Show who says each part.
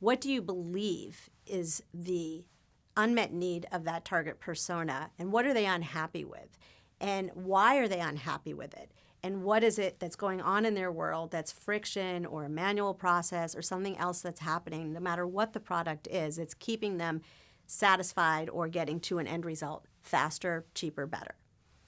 Speaker 1: what do you believe is the unmet need of that target persona and what are they unhappy with? And why are they unhappy with it? And what is it that's going on in their world that's friction or a manual process or something else that's happening, no matter what the product is, it's keeping them satisfied or getting to an end result faster, cheaper, better.